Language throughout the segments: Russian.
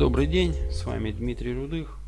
Добрый день, с вами Дмитрий Рудых.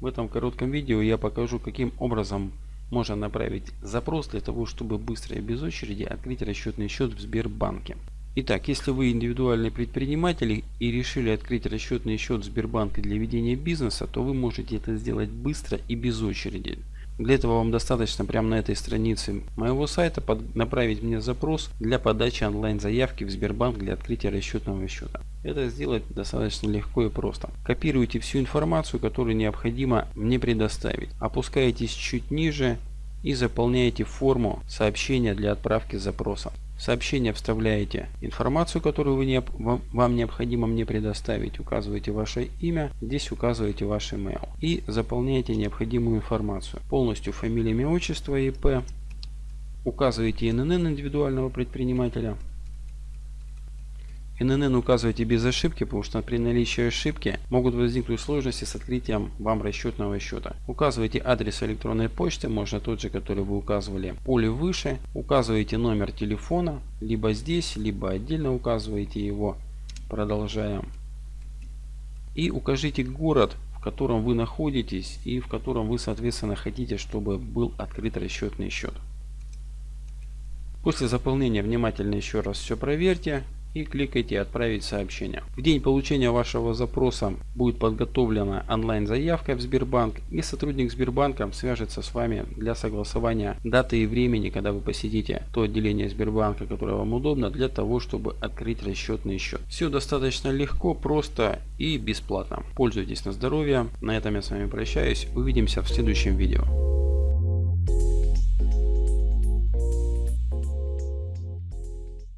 В этом коротком видео я покажу, каким образом можно направить запрос для того, чтобы быстро и без очереди открыть расчетный счет в Сбербанке. Итак, если вы индивидуальный предприниматель и решили открыть расчетный счет в Сбербанке для ведения бизнеса, то вы можете это сделать быстро и без очереди. Для этого вам достаточно прямо на этой странице моего сайта под, направить мне запрос для подачи онлайн заявки в Сбербанк для открытия расчетного счета. Это сделать достаточно легко и просто. Копируйте всю информацию, которую необходимо мне предоставить. Опускаетесь чуть ниже и заполняете форму сообщения для отправки запроса. Сообщение вставляете информацию, которую вы не, вам необходимо мне предоставить. Указываете ваше имя, здесь указываете ваш email. И заполняете необходимую информацию. Полностью фамилия, имя, отчество, ИП. Указываете ИНН индивидуального предпринимателя. ИНН указывайте без ошибки, потому что при наличии ошибки могут возникнуть сложности с открытием вам расчетного счета. Указывайте адрес электронной почты, можно тот же, который вы указывали поле выше. Указываете номер телефона, либо здесь, либо отдельно указываете его. Продолжаем. И укажите город, в котором вы находитесь и в котором вы соответственно хотите, чтобы был открыт расчетный счет. После заполнения внимательно еще раз все проверьте и кликайте «Отправить сообщение». В день получения вашего запроса будет подготовлена онлайн-заявка в Сбербанк и сотрудник Сбербанка свяжется с вами для согласования даты и времени, когда вы посетите то отделение Сбербанка, которое вам удобно, для того, чтобы открыть расчетный счет. Все достаточно легко, просто и бесплатно. Пользуйтесь на здоровье. На этом я с вами прощаюсь. Увидимся в следующем видео.